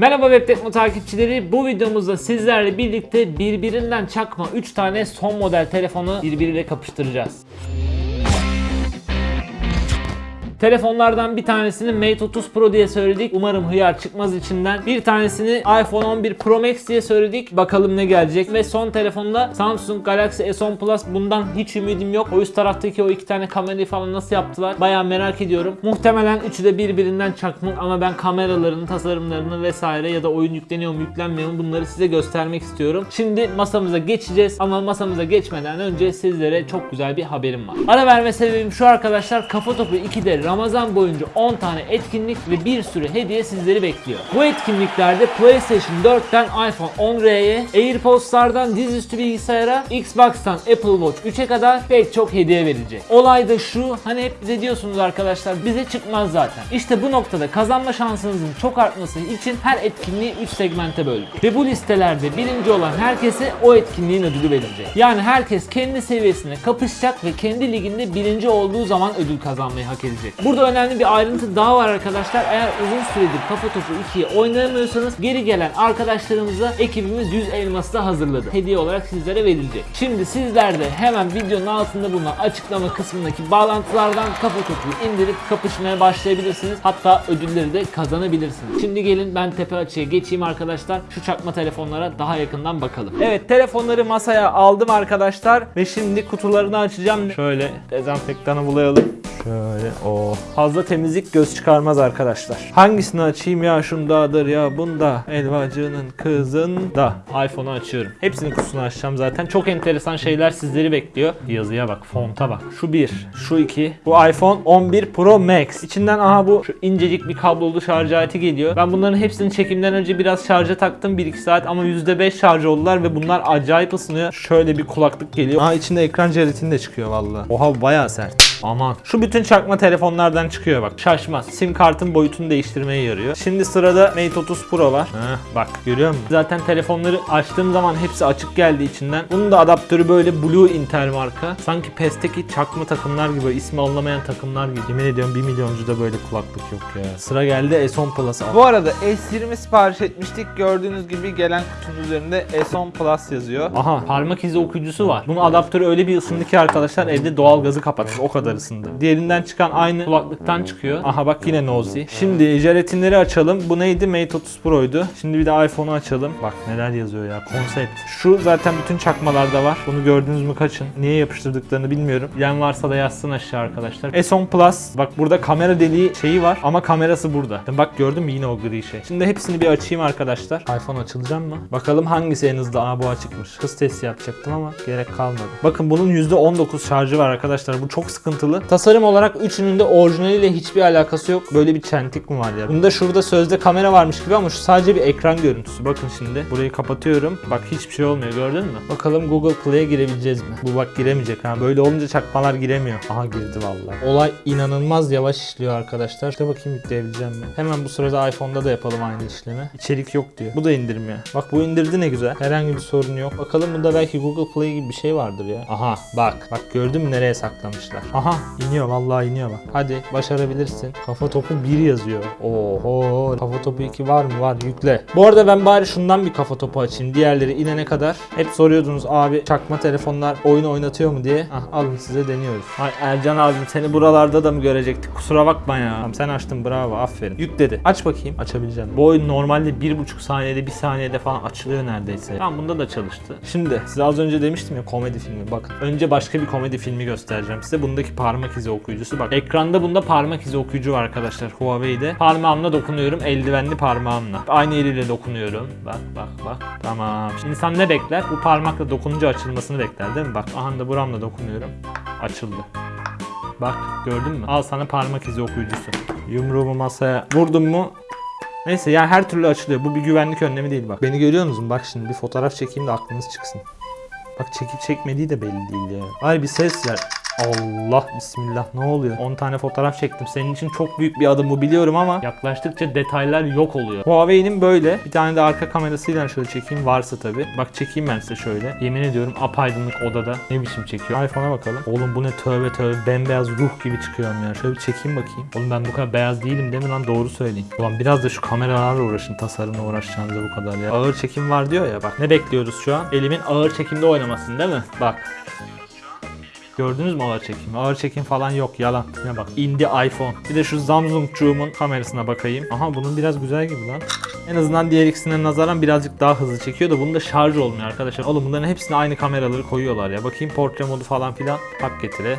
Merhaba Web Tekno takipçileri. Bu videomuzda sizlerle birlikte birbirinden çakma 3 tane son model telefonu birbiriyle kapıştıracağız. Telefonlardan bir tanesini Mate 30 Pro diye söyledik. Umarım hıyar çıkmaz içinden. Bir tanesini iPhone 11 Pro Max diye söyledik. Bakalım ne gelecek. Ve son telefonda Samsung Galaxy S10 Plus. Bundan hiç ümidim yok. O üst taraftaki o iki tane kamerayı falan nasıl yaptılar? Baya merak ediyorum. Muhtemelen üçü de birbirinden çakma ama ben kameralarını, tasarımlarını vesaire ya da oyun yükleniyor mu yüklenmiyor mu bunları size göstermek istiyorum. Şimdi masamıza geçeceğiz ama masamıza geçmeden önce sizlere çok güzel bir haberim var. Ara verme sebebim şu arkadaşlar. Kafa Topu 2'de Ramazan boyunca 10 tane etkinlik ve bir sürü hediye sizleri bekliyor. Bu etkinliklerde PlayStation 4'ten iPhone 10R'ye, AirPods'lardan dizüstü bilgisayara, Xbox'tan Apple Watch 3'e kadar pek çok hediye verilecek. Olay da şu, hani hep bize diyorsunuz arkadaşlar bize çıkmaz zaten. İşte bu noktada kazanma şansınızın çok artması için her etkinliği 3 segmente böldük. Ve bu listelerde birinci olan herkese o etkinliğin ödülü verilecek. Yani herkes kendi seviyesine kapışacak ve kendi liginde birinci olduğu zaman ödül kazanmayı hak edecek. Burada önemli bir ayrıntı daha var arkadaşlar. Eğer uzun süredir Kafa Topu 2'yi oynayamıyorsanız geri gelen arkadaşlarımıza ekibimiz 100 elması da hazırladı. Hediye olarak sizlere verilecek. Şimdi sizler de hemen videonun altında bulunan açıklama kısmındaki bağlantılardan Kafa Topu'yu indirip kapışmaya başlayabilirsiniz. Hatta ödülleri de kazanabilirsiniz. Şimdi gelin ben tepe açıya geçeyim arkadaşlar. Şu çakma telefonlara daha yakından bakalım. Evet telefonları masaya aldım arkadaşlar ve şimdi kutularını açacağım. Şöyle dezenfektanı bulayalım. Şöyle o fazla temizlik göz çıkarmaz arkadaşlar. Hangisini açayım ya şundadır ya bunda elvacının kızında. iPhone'u açıyorum. Hepsinin kutusunu açacağım zaten. Çok enteresan şeyler sizleri bekliyor. Yazıya bak, fonta bak. Şu bir, şu iki. Bu iPhone 11 Pro Max. İçinden aha bu şu incecik bir kablolu şarj aleti geliyor. Ben bunların hepsini çekimden önce biraz şarja taktım 1-2 saat ama %5 şarj oldular ve bunlar acayip ısınıyor. Şöyle bir kulaklık geliyor. Aa içinde ekran jelatini de çıkıyor vallahi. Oha bayağı sert. Aman. Şu bütün çakma telefonlardan çıkıyor bak. Şaşmaz. Sim kartın boyutunu değiştirmeye yarıyor. Şimdi sırada Mate 30 Pro var. Heh, bak görüyor musun? Zaten telefonları açtığım zaman hepsi açık geldi içinden. Bunun da adaptörü böyle Blue Intel marka. Sanki PES'teki çakma takımlar gibi ismi anlamayan takımlar gibi. Yemin ediyorum 1 milyoncu da böyle kulaklık yok ya. Sıra geldi S10 Plus'a. Bu arada S20 sipariş etmiştik. Gördüğünüz gibi gelen kutunun üzerinde S10 Plus yazıyor. Aha parmak izi okuyucusu var. Bunun adaptörü öyle bir ısındı ki arkadaşlar evde doğal gazı kapatmış. O kadar ısındı. Diğerinden çıkan aynı kulaklıktan çıkıyor. Aha bak yine Nozy. Şimdi jelatinleri açalım. Bu neydi? Mate 30 Pro'ydu. Şimdi bir de iPhone'u açalım. Bak neler yazıyor ya. Konsept. Şu zaten bütün çakmalarda var. Bunu gördünüz mü kaçın. Niye yapıştırdıklarını bilmiyorum. Yan varsa da yazsın aşağı arkadaşlar. S10 Plus. Bak burada kamera deliği şeyi var ama kamerası burada. Bak gördün mü yine o gri şey. Şimdi hepsini bir açayım arkadaşlar. iPhone açılacak mı? Bakalım hangisi en hızlı? Aa bu açıkmış. Hız testi yapacaktım ama gerek kalmadı. Bakın bunun %19 şarjı var arkadaşlar. Bu çok sıkıntılı. Tasarım olarak üçünün de orijinaliyle hiçbir alakası yok. Böyle bir çentik mi var ya? Bunda şurada sözde kamera varmış gibi ama şu sadece bir ekran görüntüsü. Bakın şimdi. Burayı kapatıyorum. Bak hiçbir şey olmuyor gördün mü? Bakalım Google Play'e girebileceğiz mi? Bu bak giremeyecek ha. Böyle olunca çakmalar giremiyor. Aha girdi vallahi. Olay inanılmaz yavaş işliyor arkadaşlar. İşte bakayım yükleyebileceğim mi? Hemen bu sırada iPhone'da da yapalım aynı işlemi. İçerik yok diyor. Bu da indirmiyor. Bak bu indirdi ne güzel. Herhangi bir sorun yok. Bakalım bunda belki Google Play gibi bir şey vardır ya. Aha bak. Bak gördün mü nereye saklamışlar. Aha iniyor vallahi iniyor bak. Hadi başarabilirsin. Kafa topu 1 yazıyor. Oho. Kafa topu 2 var mı? Var yükle. Bu arada ben bari şundan bir kafa topu açayım. Diğerleri inene kadar. Hep soruyordunuz abi çakma telefonlar oyun oynatıyor mu diye. Ah alın size deniyoruz. Ay Ercan abim seni buralarda da mı görecektik? Kusura bakma ya. Tamam, sen açtın bravo aferin. Yükledi. Aç bakayım. Açabileceğim. Bu oyun normalde 1,5 saniyede 1 saniyede falan açılıyor neredeyse. Tamam bunda da çalıştı. Şimdi size az önce demiştim ya komedi filmi. Bakın önce başka bir komedi filmi göstereceğim size. Bundaki parmak izi okuyucusu. Bak ekranda bunda parmak izi okuyucu var arkadaşlar Huawei'de. Parmağımla dokunuyorum. Eldivenli parmağımla. Aynı eliyle dokunuyorum. Bak bak bak. Tamam. Şimdi insan ne bekler? Bu parmakla dokununca açılmasını bekler değil mi? Bak aha da buramla dokunuyorum. Açıldı. Bak gördün mü? Al sana parmak izi okuyucusu. Yumruğumu masaya vurdum mu Neyse yani her türlü açılıyor. Bu bir güvenlik önlemi değil bak. Beni görüyor musun? Bak şimdi bir fotoğraf çekeyim de aklınız çıksın. Bak çekip çekmediği de belli değil ya. Ay bir ses ver. Allah bismillah ne oluyor? 10 tane fotoğraf çektim. Senin için çok büyük bir adım bu biliyorum ama yaklaştıkça detaylar yok oluyor. Huawei'nin böyle bir tane de arka kamerasıyla şöyle çekeyim varsa tabi. Bak çekeyim ben size şöyle. Yemin ediyorum apaydınlık odada. Ne biçim çekiyor? iPhone'a bakalım. Oğlum bu ne tövbe tövbe bembeyaz ruh gibi çıkıyorum ya. Şöyle bir çekeyim bakayım. Oğlum ben bu kadar beyaz değilim değil mi lan doğru söyleyin. Ulan biraz da şu kameralarla uğraşın tasarımla uğraşacağınıza bu kadar ya. Ağır çekim var diyor ya bak. Ne bekliyoruz şu an? Elimin ağır çekimde oynamasını değil mi? Bak. Gördünüz mü ağır çekim? Ağır çekim falan yok yalan. Ne bak indi iPhone. Bir de şu Samsung'cuğumun kamerasına bakayım. Aha bunun biraz güzel gibi lan. En azından diğer ikisine nazaran birazcık daha hızlı çekiyor da bunda şarj olmuyor arkadaşlar. Oğlum bunların hepsine aynı kameraları koyuyorlar ya. Bakayım portre modu falan filan. Bak getire.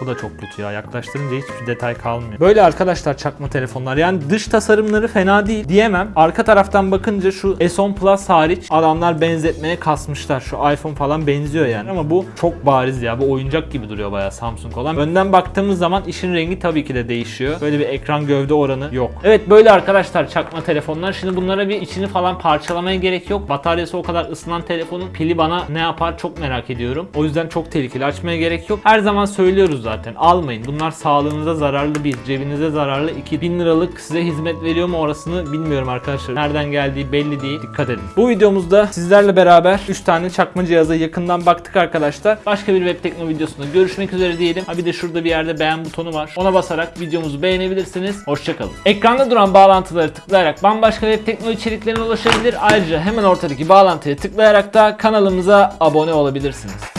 Bu da çok kötü ya. Yaklaştırınca hiçbir detay kalmıyor. Böyle arkadaşlar çakma telefonlar. Yani dış tasarımları fena değil diyemem. Arka taraftan bakınca şu S10 Plus hariç adamlar benzetmeye kasmışlar. Şu iPhone falan benziyor yani. Ama bu çok bariz ya. Bu oyuncak gibi duruyor bayağı Samsung olan. Önden baktığımız zaman işin rengi tabii ki de değişiyor. Böyle bir ekran gövde oranı yok. Evet böyle arkadaşlar çakma telefonlar. Şimdi bunlara bir içini falan parçalamaya gerek yok. Bataryası o kadar ısınan telefonun pili bana ne yapar çok merak ediyorum. O yüzden çok tehlikeli. Açmaya gerek yok. Her zaman söylüyoruz zaten. Almayın. Bunlar sağlığınıza zararlı bir, cebinize zararlı 2000 liralık size hizmet veriyor mu orasını bilmiyorum arkadaşlar. Nereden geldiği belli değil. Dikkat edin. Bu videomuzda sizlerle beraber 3 tane çakma cihaza yakından baktık arkadaşlar. Başka bir web tekno videosunda görüşmek üzere diyelim. Ha bir de şurada bir yerde beğen butonu var. Ona basarak videomuzu beğenebilirsiniz. Hoşçakalın. Ekranda duran bağlantıları tıklayarak bambaşka web tekno içeriklerine ulaşabilir. Ayrıca hemen ortadaki bağlantıya tıklayarak da kanalımıza abone olabilirsiniz.